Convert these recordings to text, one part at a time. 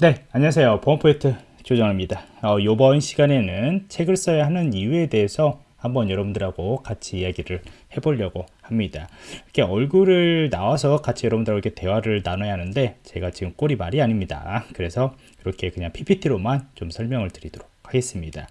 네 안녕하세요. 보안포인트 조정입니다. 어, 이번 시간에는 책을 써야 하는 이유에 대해서 한번 여러분들하고 같이 이야기를 해보려고 합니다. 이렇게 얼굴을 나와서 같이 여러분들하고 이렇게 대화를 나눠야 하는데 제가 지금 꼴이 말이 아닙니다. 그래서 이렇게 그냥 PPT로만 좀 설명을 드리도록 하겠습니다.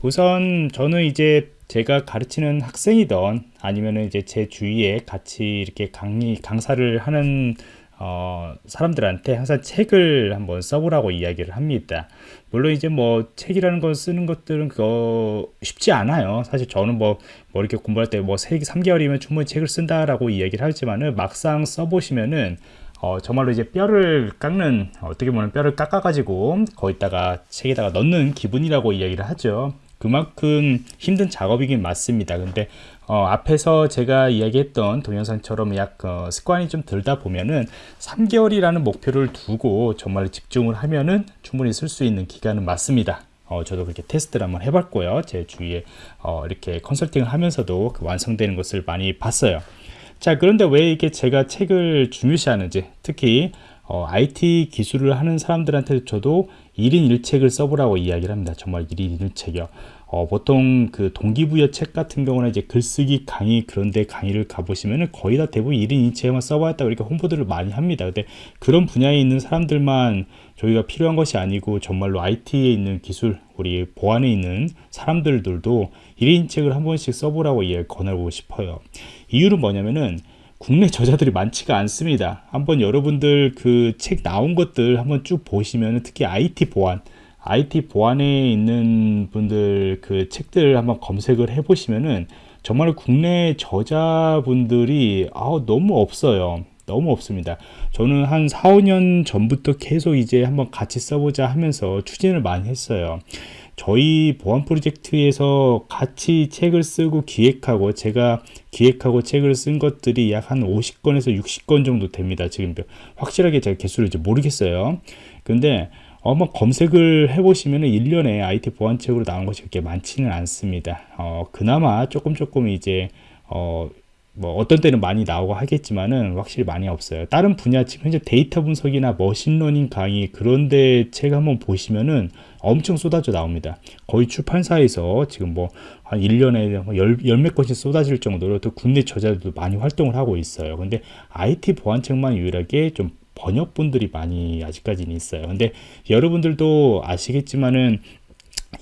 우선 저는 이제 제가 가르치는 학생이던 아니면은 이제 제 주위에 같이 이렇게 강의 강사를 하는 어, 사람들한테 항상 책을 한번 써보라고 이야기를 합니다. 물론 이제 뭐 책이라는 걸 쓰는 것들은 그거 쉽지 않아요. 사실 저는 뭐, 뭐 이렇게 공부할 때 뭐 3개월이면 충분히 책을 쓴다라고 이야기를 하지만은 막상 써보시면은 어, 정말로 이제 뼈를 깎는 어떻게 보면 뼈를 깎아가지고 거기다가 책에다가 넣는 기분이라고 이야기를 하죠. 그만큼 힘든 작업이긴 맞습니다. 근데 어, 앞에서 제가 이야기했던 동영상처럼 약 어, 습관이 좀 들다 보면은 3개월이라는 목표를 두고 정말 집중을 하면은 충분히 쓸 수 있는 기간은 맞습니다. 어, 저도 그렇게 테스트를 한번 해봤고요. 제 주위에 어, 이렇게 컨설팅을 하면서도 그 완성되는 것을 많이 봤어요. 자, 그런데 왜 이게 제가 책을 중요시하는지, 특히 어, IT 기술을 하는 사람들한테 저도 1인 1책을 써보라고 이야기를 합니다. 정말 1인 1책이요. 어, 보통 그 동기부여 책 같은 경우는 이제 글쓰기 강의 그런데 강의를 가보시면은 거의 다 대부분 1인 2책만 써봤다고 이렇게 홍보들을 많이 합니다. 근데 그런 분야에 있는 사람들만 저희가 필요한 것이 아니고 정말로 IT에 있는 기술, 우리 보안에 있는 사람들도 1인 책을 한 번씩 써보라고 예, 권하고 싶어요. 이유는 뭐냐면은 국내 저자들이 많지가 않습니다. 한번 여러분들 그 책 나온 것들 한번 쭉 보시면 특히 IT 보안, IT 보안에 있는 분들 그 책들 한번 검색을 해 보시면은 정말 국내 저자분들이 아 너무 없어요. 너무 없습니다. 저는 한 4, 5년 전부터 계속 이제 한번 같이 써보자 하면서 추진을 많이 했어요. 저희 보안 프로젝트에서 같이 책을 쓰고 기획하고 제가 기획하고 책을 쓴 것들이 약 한 50건에서 60건 정도 됩니다. 지금 확실하게 제가 개수를 이제 모르겠어요. 근데 한번 검색을 해보시면 1년에 IT 보안책으로 나온 것이 그렇게 많지는 않습니다. 어, 그나마 조금 조금 이제 어, 뭐 어떤 때는 많이 나오고 하겠지만은 확실히 많이 없어요. 다른 분야 지금 현재 데이터 분석이나 machine learning 강의 그런데 책 한번 보시면은 엄청 쏟아져 나옵니다. 거의 출판사에서 지금 뭐 한 1년에 열몇 건씩 쏟아질 정도로 또 국내 저자들도 많이 활동을 하고 있어요. 근데 IT 보안책만 유일하게 좀 번역본들이 많이 아직까지는 있어요. 근데 여러분들도 아시겠지만은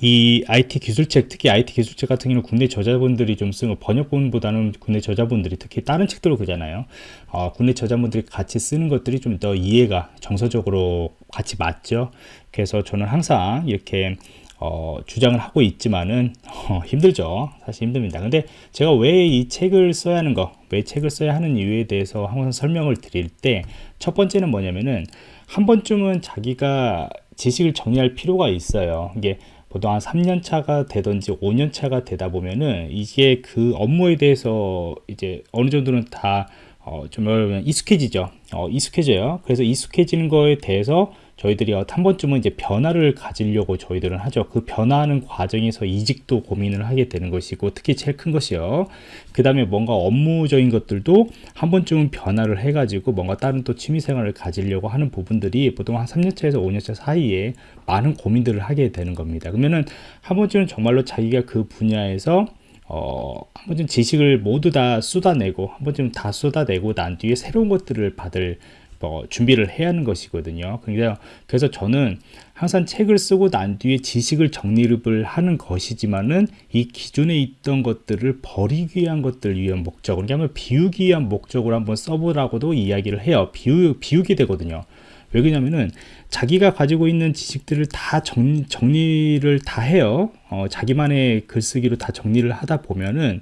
이 IT 기술책, 특히 IT 기술책 같은 경우는 국내 저자분들이 좀 쓰는 번역본보다는 국내 저자분들이 특히 다른 책들로 그잖아요. 어, 국내 저자분들이 같이 쓰는 것들이 좀 더 이해가 정서적으로 같이 맞죠. 그래서 저는 항상 이렇게 어, 주장을 하고 있지만은 어, 힘들죠 사실 힘듭니다 근데 제가 왜 이 책을 써야 하는 거왜 책을 써야 하는 이유에 대해서 항상 설명을 드릴 때 첫 번째는 뭐냐면은 한 번쯤은 자기가 지식을 정리할 필요가 있어요 이게 보통 한 3년 차가 되든지 5년 차가 되다 보면은 이게 그 업무에 대해서 이제 어느 정도는 다 어, 좀 익숙해지죠. 어, 익숙해져요. 그래서 익숙해지는 거에 대해서 저희들이 한 번쯤은 이제 변화를 가지려고 저희들은 하죠. 그 변화하는 과정에서 이직도 고민을 하게 되는 것이고 특히 제일 큰 것이요. 그 다음에 뭔가 업무적인 것들도 한 번쯤은 변화를 해가지고 뭔가 다른 또 취미생활을 가지려고 하는 부분들이 보통 한 3년차에서 5년차 사이에 많은 고민들을 하게 되는 겁니다. 그러면은 한 번쯤은 정말로 자기가 그 분야에서 어, 한 번쯤 지식을 모두 다 쏟아내고 한 번쯤 다 쏟아내고 난 뒤에 새로운 것들을 받을 뭐 준비를 해야 하는 것이거든요. 그래서, 그래서 저는 항상 책을 쓰고 난 뒤에 지식을 정리를 하는 것이지만은 이 기존에 있던 것들을 버리기 위한 것들을 위한 목적으로 그러니까 비우기 위한 목적으로 한번 써보라고도 이야기를 해요. 비우, 비우게 되거든요. 왜 그러냐면은 자기가 가지고 있는 지식들을 다 정, 정리를 다 해요. 어, 자기만의 글쓰기로 다 정리를 하다 보면은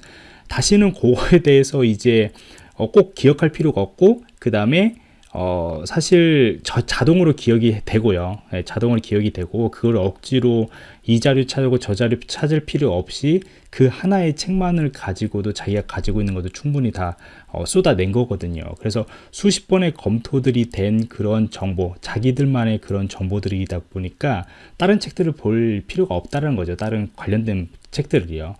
다시는 그거에 대해서 이제 어, 꼭 기억할 필요가 없고 그 다음에 어, 사실 저 자동으로 기억이 되고요. 네, 자동으로 기억이 되고 그걸 억지로 이 자료 찾고 저 자료 찾을 필요 없이 그 하나의 책만을 가지고도 자기가 가지고 있는 것도 충분히 다 어, 쏟아낸 거거든요. 그래서 수십 번의 검토들이 된 그런 정보, 자기들만의 그런 정보들이다 보니까 다른 책들을 볼 필요가 없다는 거죠. 다른 관련된 책들이요.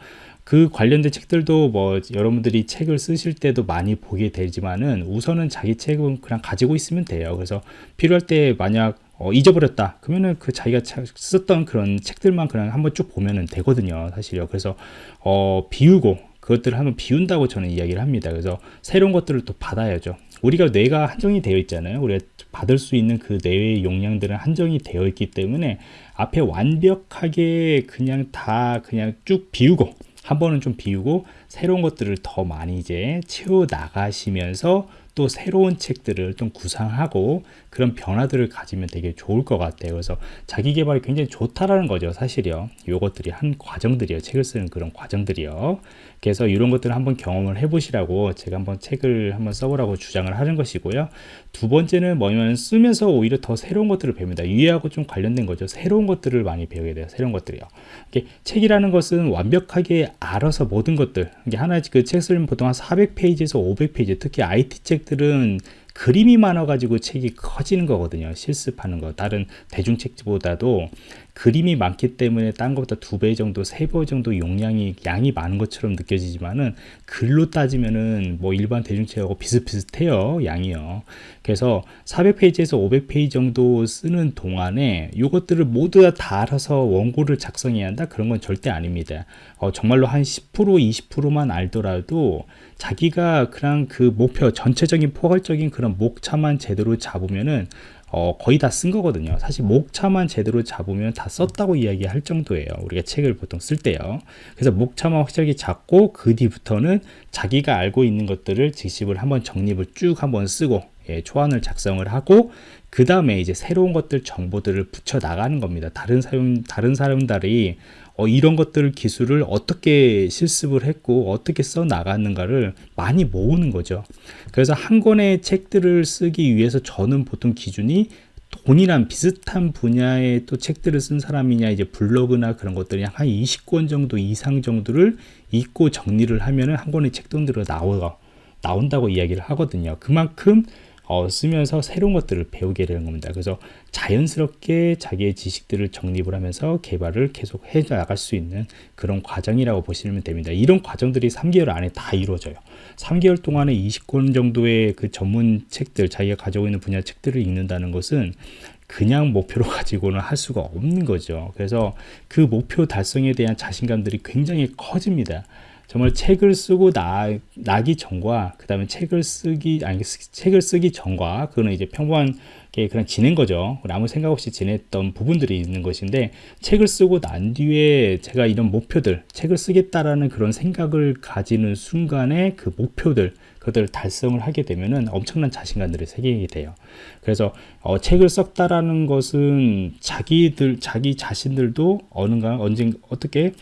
그 관련된 책들도 뭐 여러분들이 책을 쓰실 때도 많이 보게 되지만은 우선은 자기 책은 그냥 가지고 있으면 돼요. 그래서 필요할 때 만약 어, 잊어버렸다. 그러면은 그 자기가 썼던 그런 책들만 그냥 한번 쭉 보면은 되거든요. 사실요. 그래서 어, 비우고 그것들을 한번 비운다고 저는 이야기를 합니다. 그래서 새로운 것들을 또 받아야죠. 우리가 뇌가 한정이 되어 있잖아요. 우리가 받을 수 있는 그 뇌의 용량들은 한정이 되어 있기 때문에 앞에 완벽하게 그냥 다 그냥 쭉 비우고 한 번은 좀 비우고 새로운 것들을 더 많이 이제 채워 나가시면서 또 새로운 책들을 좀 구상하고 그런 변화들을 가지면 되게 좋을 것 같아요. 그래서 자기 개발이 굉장히 좋다라는 거죠. 사실이요. 요것들이 한 과정들이요. 책을 쓰는 그런 과정들이요. 그래서 이런 것들을 한번 경험을 해보시라고 제가 한번 책을 한번 써보라고 주장을 하는 것이고요. 두 번째는 뭐냐면 쓰면서 오히려 더 새로운 것들을 배웁니다. 이해하고 좀 관련된 거죠. 새로운 것들을 많이 배우게 돼요. 새로운 것들이요. 책이라는 것은 완벽하게 알아서 모든 것들. 이게 하나 그책 쓰면 보통 한 400페이지에서 500페이지, 특히 IT 책 들은 그림이 많아가지고 책이 커지는 거거든요. 실습하는 거. 다른 대중책보다도 그림이 많기 때문에 딴 것보다 두 배 정도, 세 배 정도 용량이, 양이 많은 것처럼 느껴지지만은 글로 따지면은 뭐 일반 대중책하고 비슷비슷해요. 양이요. 그래서 400페이지에서 500페이지 정도 쓰는 동안에 이것들을 모두 다 알아서 원고를 작성해야 한다? 그런 건 절대 아닙니다. 어, 정말로 한 10%, 20%만 알더라도 자기가 그냥 그 목표, 전체적인 포괄적인 그런 목차만 제대로 잡으면은 어, 거의 다 쓴 거거든요. 사실 목차만 제대로 잡으면 다 썼다고 이야기할 정도예요. 우리가 책을 보통 쓸 때요. 그래서 목차만 확실하게 잡고 그 뒤부터는 자기가 알고 있는 것들을 직십을 한번 정립을 쭉 한번 쓰고 예, 초안을 작성을 하고 그 다음에 이제 새로운 것들 정보들을 붙여 나가는 겁니다. 다른 사용 다른 사람들이 어, 이런 것들 기술을 어떻게 실습을 했고 어떻게 써 나갔는가를 많이 모으는 거죠. 그래서 한 권의 책들을 쓰기 위해서 저는 보통 기준이 돈이란 비슷한 분야의 또 책들을 쓴 사람이냐 이제 블로그나 그런 것들이 한 20권 정도 이상 정도를 읽고 정리를 하면은 한 권의 나오 나온다고 이야기를 하거든요. 그만큼 어, 쓰면서 새로운 것들을 배우게 되는 겁니다. 그래서 자연스럽게 자기의 지식들을 정립을 하면서 개발을 계속 해 나갈 수 있는 그런 과정이라고 보시면 됩니다. 이런 과정들이 3개월 안에 다 이루어져요. 3개월 동안에 20권 정도의 그 전문 책들, 자기가 가지고 있는 분야 책들을 읽는다는 것은 그냥 목표로 가지고는 할 수가 없는 거죠. 그래서 그 목표 달성에 대한 자신감들이 굉장히 커집니다. 정말 책을 쓰고 나, 나기 전과 그 다음에 책을 쓰기 아니 책을 쓰기 전과 그거는 이제 평범한 게 그냥 지낸 거죠 아무 생각 없이 지냈던 부분들이 있는 것인데 책을 쓰고 난 뒤에 제가 이런 목표들 책을 쓰겠다라는 그런 생각을 가지는 순간에 그 목표들 그들을 달성을 하게 되면은 엄청난 자신감들이 생기게 돼요. 그래서 어, 책을 썼다라는 것은 자기들 자기 자신들도 어느가 언젠 어떻게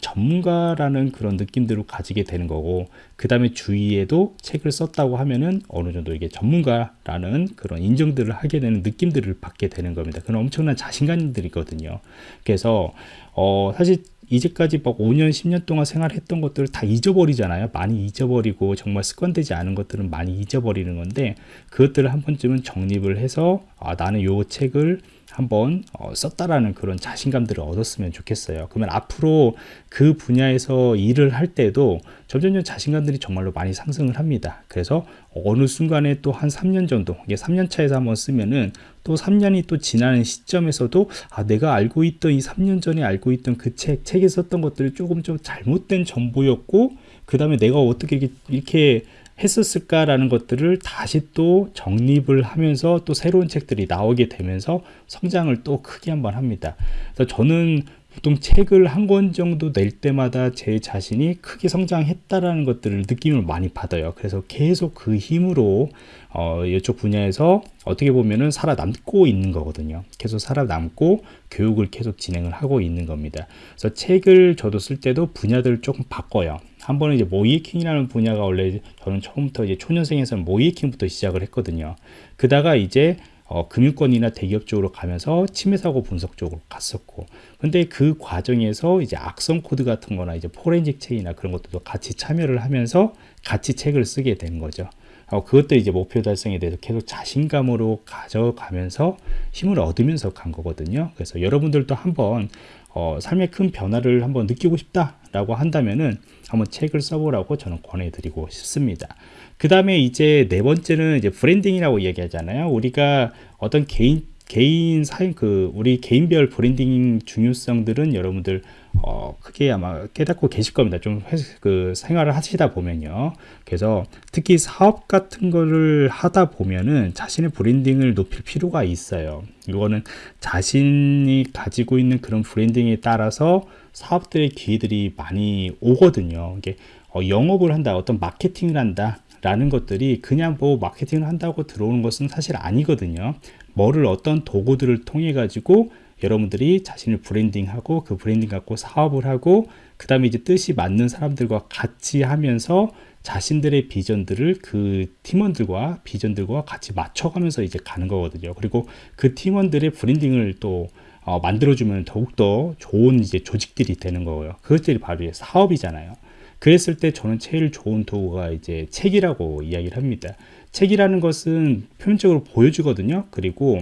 전문가라는 그런 느낌들을 가지게 되는 거고 그 다음에 주위에도 책을 썼다고 하면은 어느 정도 이게 전문가라는 그런 인정들을 하게 되는 느낌들을 받게 되는 겁니다. 그런 엄청난 자신감들이거든요. 그래서 어 사실 이제까지 막 5년, 10년 동안 생활했던 것들을 다 잊어버리잖아요. 많이 잊어버리고 정말 습관되지 않은 것들은 많이 잊어버리는 건데 그것들을 한 번쯤은 정립을 해서 아, 나는 요 책을 한번 어, 썼다라는 그런 자신감들을 얻었으면 좋겠어요. 그러면 앞으로 그 분야에서 일을 할 때도 점점점 자신감들이 정말로 많이 상승을 합니다. 그래서 어느 순간에 또 한 3년 정도, 이게 3년 차에서 한번 쓰면은 또 3년이 또 지나는 시점에서도 아, 내가 알고 있던 이 3년 전에 알고 있던 그 책, 책에 썼던 것들이 조금 좀 잘못된 정보였고, 그 다음에 내가 어떻게 이렇게, 이렇게 했었을까라는 것들을 다시 또 정립을 하면서 또 새로운 책들이 나오게 되면서 성장을 또 크게 한번 합니다. 그래서 저는 보통 책을 한 권 정도 낼 때마다 제 자신이 크게 성장했다라는 것들을 느낌을 많이 받아요. 그래서 계속 그 힘으로 어, 이쪽 분야에서 어떻게 보면은 살아남고 있는 거거든요. 계속 살아남고 교육을 계속 진행을 하고 있는 겁니다. 그래서 책을 저도 쓸 때도 분야들을 조금 바꿔요. 한 번은 이제 모의해킹이라는 분야가 원래 저는 처음부터 이제 초년생에서는 모의해킹부터 시작을 했거든요. 그다가 이제 어, 금융권이나 대기업 쪽으로 가면서 침해 사고 분석 쪽으로 갔었고 근데 그 과정에서 이제 악성 코드 같은 거나 이제 포렌식 책이나 그런 것들도 같이 참여를 하면서 같이 책을 쓰게 된 거죠 어, 그것도 이제 목표 달성에 대해서 계속 자신감으로 가져가면서 힘을 얻으면서 간 거거든요 그래서 여러분들도 한번 어, 삶의 큰 변화를 한번 느끼고 싶다라고 한다면은 한번 책을 써보라고 저는 권해드리고 싶습니다. 그 다음에 이제 네 번째는 이제 branding이라고 얘기하잖아요. 우리가 어떤 개인 개인 사용 그 우리 개인별 브랜딩 중요성들은 여러분들 어, 크게 아마 깨닫고 계실 겁니다. 좀 그 생활을 하시다 보면요. 그래서 특히 사업 같은 거를 하다 보면은 자신의 브랜딩을 높일 필요가 있어요. 이거는 자신이 가지고 있는 그런 브랜딩에 따라서 사업들의 기회들이 많이 오거든요. 이게 어, 영업을 한다, 어떤 마케팅을 한다. 라는 것들이 그냥 뭐 마케팅을 한다고 들어오는 것은 사실 아니거든요. 뭐를 어떤 도구들을 통해 가지고 여러분들이 자신을 branding하고 그 브랜딩 갖고 사업을 하고 그 다음에 이제 뜻이 맞는 사람들과 같이 하면서 자신들의 비전들을 그 팀원들과 비전들과 같이 맞춰가면서 이제 가는 거거든요. 그리고 그 팀원들의 branding을 또 어, 만들어주면 더욱더 좋은 이제 조직들이 되는 거고요. 그것들이 바로 사업이잖아요. 그랬을 때 저는 제일 좋은 도구가 이제 책이라고 이야기를 합니다. 책이라는 것은 표면적으로 보여주거든요. 그리고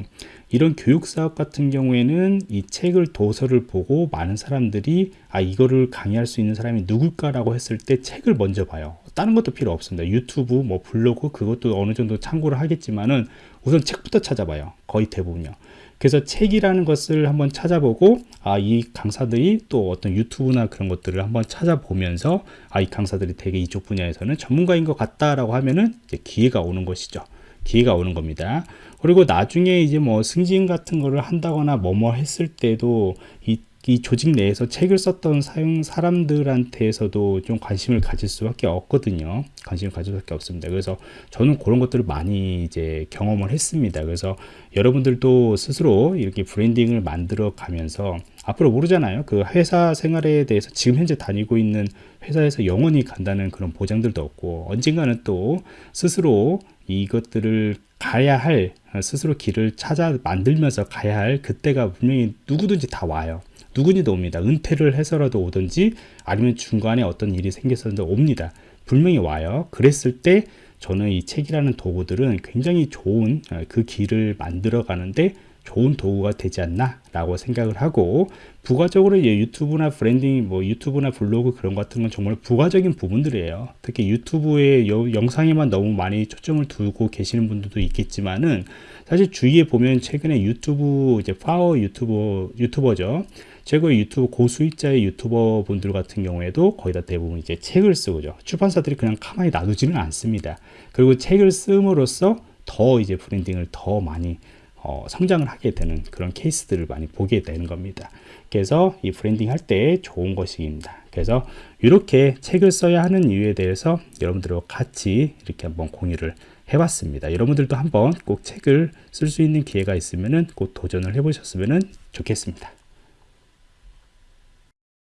이런 교육 사업 같은 경우에는 이 책을 도서를 보고 많은 사람들이 아 이거를 강의할 수 있는 사람이 누굴까라고 했을 때 책을 먼저 봐요. 다른 것도 필요 없습니다. 유튜브, 뭐 블로그 그것도 어느 정도 참고를 하겠지만은 우선 책부터 찾아봐요. 거의 대부분요. 그래서 책이라는 것을 한번 찾아보고 아 이 강사들이 또 어떤 유튜브나 그런 것들을 한번 찾아보면서 아 이 강사들이 되게 이쪽 분야에서는 전문가인 것 같다라고 하면은 기회가 오는 것이죠. 기회가 오는 겁니다. 그리고 나중에 이제 뭐 승진 같은 거를 한다거나 뭐뭐 했을 때도 이, 이 조직 내에서 책을 썼던 사용 사람들한테서도 좀 관심을 가질 수밖에 없거든요. 관심을 가질 수밖에 없습니다. 그래서 저는 그런 것들을 많이 이제 경험을 했습니다. 그래서 여러분들도 스스로 이렇게 브랜딩을 만들어 가면서 앞으로 모르잖아요. 그 회사 생활에 대해서 지금 현재 다니고 있는 회사에서 영원히 간다는 그런 보장들도 없고 언젠가는 또 스스로 이것들을 가야 할 스스로 길을 찾아 만들면서 가야 할 그때가 분명히 누구든지 다 와요. 누구니도 옵니다. 은퇴를 해서라도 오든지 아니면 중간에 어떤 일이 생겼었는데 옵니다. 분명히 와요. 그랬을 때 저는 이 책이라는 도구들은 굉장히 좋은 그 길을 만들어 가는데 좋은 도구가 되지 않나 라고 생각을 하고 부가적으로 유튜브나 브랜딩 뭐 유튜브나 블로그 그런 것 같은 건 정말 부가적인 부분들이에요 특히 유튜브의 영상에만 너무 많이 초점을 두고 계시는 분들도 있겠지만은 사실 주위에 보면 최근에 유튜브 이제 파워 유튜버 유튜버죠 최고 유튜브 고수익자의 유튜버 분들 같은 경우에도 거의 다 대부분 이제 책을 쓰고죠 출판사들이 그냥 가만히 놔두지는 않습니다 그리고 책을 쓰므로써 더 이제 branding을 더 많이 어, 성장을 하게 되는 그런 케이스들을 많이 보게 되는 겁니다. 그래서 이 브랜딩 할 때 좋은 것입니다. 그래서 이렇게 책을 써야 하는 이유에 대해서 여러분들과 같이 이렇게 한번 공유를 해봤습니다. 여러분들도 한번 꼭 책을 쓸 수 있는 기회가 있으면 꼭 도전을 해보셨으면 좋겠습니다.